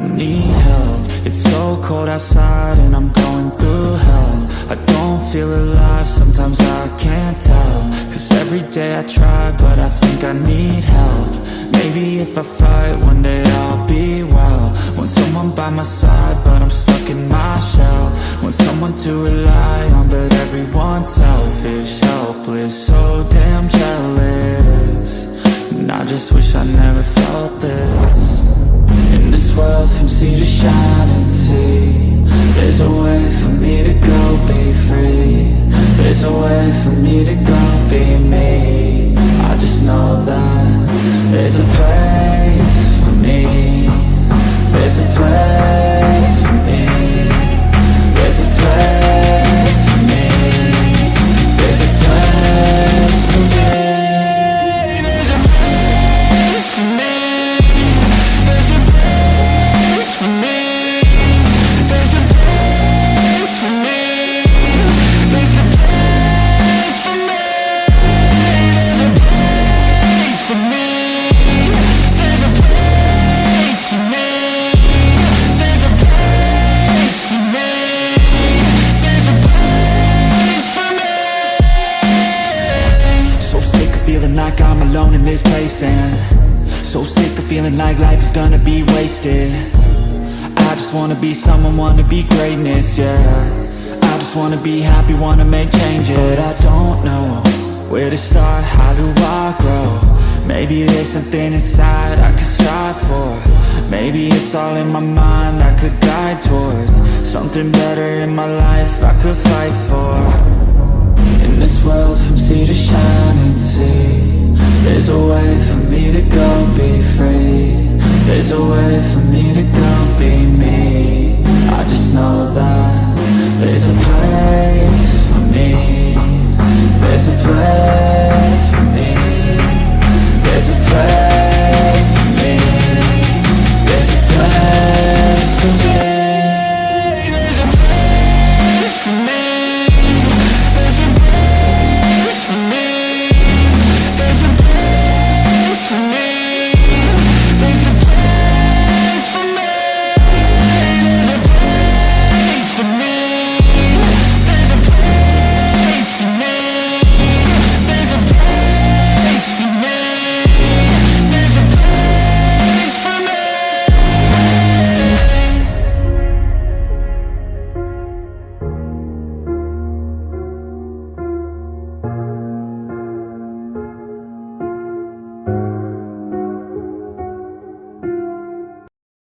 need help. It's so cold outside and I'm going through hell. I don't feel alive, sometimes I can't tell. Cause every day I try but I think I need help. Maybe if I fight one day I'll be well. Want someone by my side but I'm stuck in my shell. Want someone to rely on but everyone's selfish Helpless, so There's a way for me to go be free. There's a way for me to go be me. I just know that There's a place feeling like I'm alone in this place and so sick of feeling like life is gonna be wasted. I just wanna be someone, wanna be greatness, yeah. I just wanna be happy, wanna make changes. But I don't know where to start, how do I grow? Maybe there's something inside I could strive for. Maybe it's all in my mind I could guide towards. Something better in my life I could fight for. In this world from sea to shining There's a way for me to go be free. There's a way for me to go